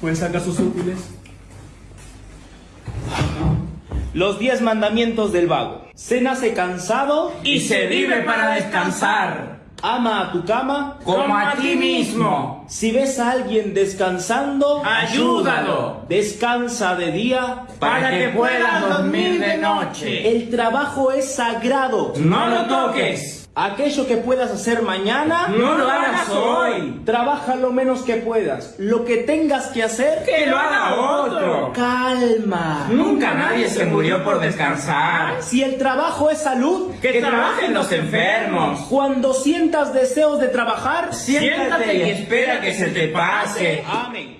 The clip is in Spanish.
Pues saca sus útiles. Los diez mandamientos del vago. Se nace cansado, Y se vive para descansar, ama a tu cama. como a ti mismo. Si ves a alguien descansando, Ayúdalo, descansa de día. para que puedas dormir de noche. El trabajo es sagrado. No lo toques, Aquello que puedas hacer mañana, no lo hagas hoy. trabaja lo menos que puedas. Lo que tengas que hacer, Que lo haga otro. calma. Nunca nadie se murió por descansar. Si el trabajo es salud, Que trabajen los enfermos. cuando sientas deseos de trabajar, Siéntate y espera que se te pase. Amén.